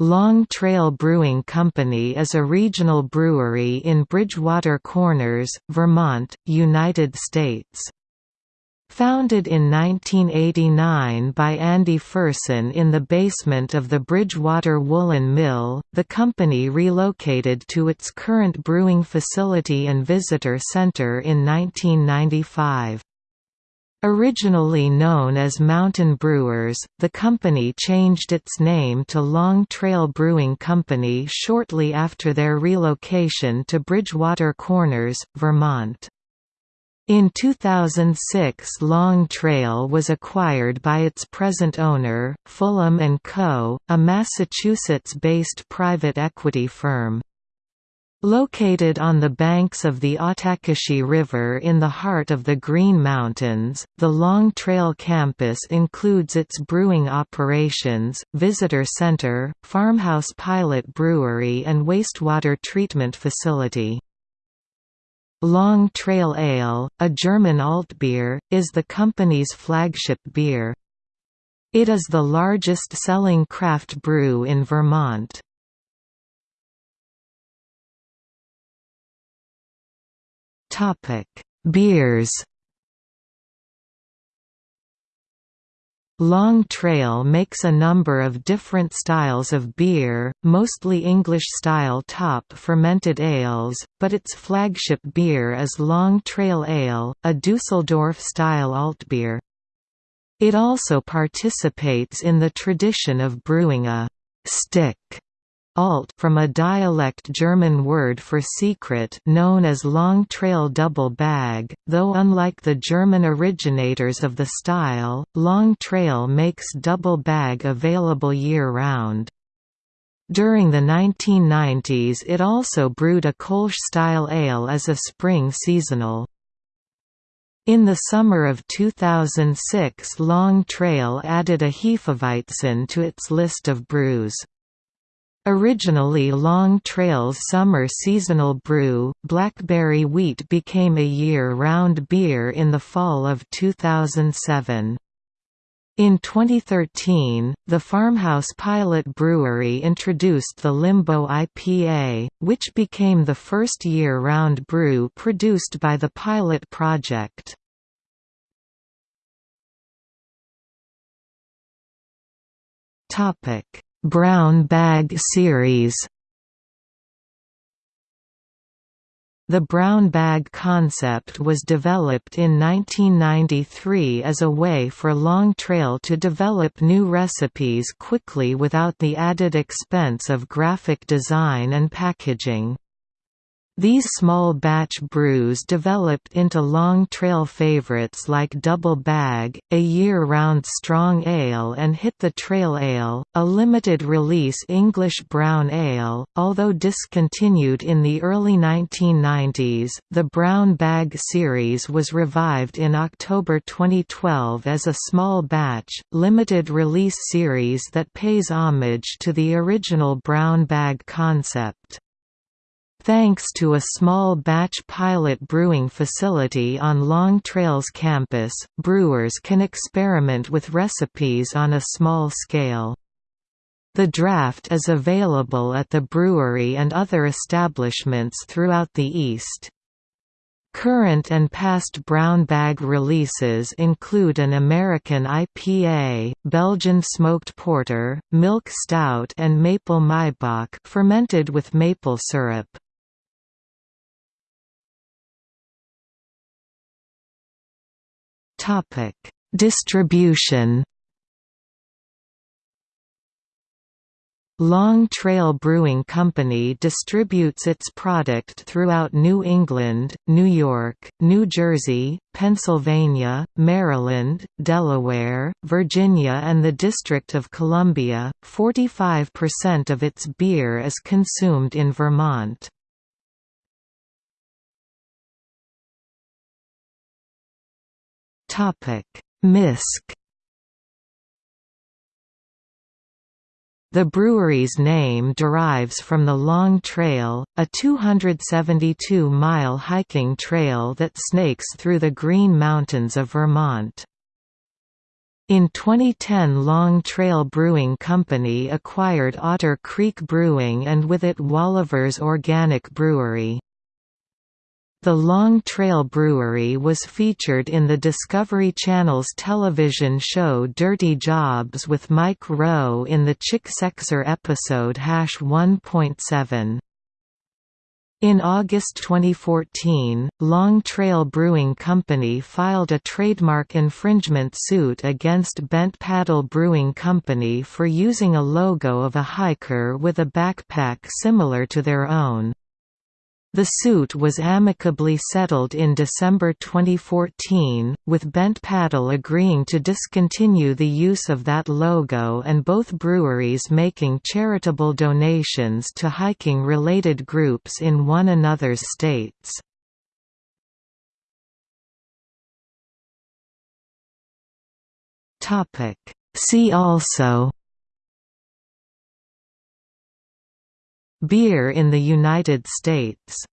Long Trail Brewing Company is a regional brewery in Bridgewater Corners, Vermont, United States. Founded in 1989 by Andy Pherson in the basement of the Bridgewater Woolen Mill, the company relocated to its current brewing facility and visitor center in 1995. Originally known as Mountain Brewers, the company changed its name to Long Trail Brewing Company shortly after their relocation to Bridgewater Corners, Vermont. In 2006 Long Trail was acquired by its present owner, Fulham & Co., a Massachusetts-based private equity firm. Located on the banks of the Ottauquechee River in the heart of the Green Mountains, the Long Trail campus includes its brewing operations, visitor center, farmhouse pilot brewery and wastewater treatment facility. Long Trail Ale, a German Altbier, is the company's flagship beer. It is the largest selling craft brew in Vermont. Beers Long Trail makes a number of different styles of beer, mostly English-style top fermented ales, but its flagship beer is Long Trail Ale, a Dusseldorf-style altbier. It also participates in the tradition of brewing a «sticke» Alt from a dialect German word for secret known as long trail double bag, though unlike the German originators of the style, long trail makes double bag available year-round. During the 1990s it also brewed a Kolsch-style ale as a spring seasonal. In the summer of 2006 Long Trail added a Hefeweizen to its list of brews. Originally Long Trail's summer seasonal brew, Blackberry Wheat became a year-round beer in the fall of 2007. In 2013, the Farmhouse Pilot Brewery introduced the Limbo IPA, which became the first year-round brew produced by the pilot project. Topic Brown Bag series The brown bag concept was developed in 1993 as a way for Long Trail to develop new recipes quickly without the added expense of graphic design and packaging. These small batch brews developed into long trail favorites like Double Bag, a year-round strong ale and Hit the Trail Ale, a limited-release English brown ale. Although discontinued in the early 1990s, the Brown Bag series was revived in October 2012 as a small batch, limited-release series that pays homage to the original Brown Bag concept. Thanks to a small batch pilot brewing facility on Long Trail's campus, brewers can experiment with recipes on a small scale. The draft is available at the brewery and other establishments throughout the East. Current and past brown bag releases include an American IPA, Belgian smoked porter, milk stout and maple Maibock fermented with maple syrup. Topic: Distribution. Long Trail Brewing Company distributes its product throughout New England, New York, New Jersey, Pennsylvania, Maryland, Delaware, Virginia and the District of Columbia. 45% of its beer is consumed in Vermont. Topic: Misk. The brewery's name derives from the Long Trail, a 272-mile hiking trail that snakes through the Green Mountains of Vermont. In 2010 Long Trail Brewing Company acquired Otter Creek Brewing and with it Wolaver's Organic Brewery. The Long Trail Brewery was featured in the Discovery Channel's television show Dirty Jobs with Mike Rowe in the Chick Sexer episode Hash 1.7. In August 2014, Long Trail Brewing Company filed a trademark infringement suit against Bent Paddle Brewing Company for using a logo of a hiker with a backpack similar to their own. The suit was amicably settled in December 2014, with Bent Paddle agreeing to discontinue the use of that logo and both breweries making charitable donations to hiking-related groups in one another's states. See also Beer in the United States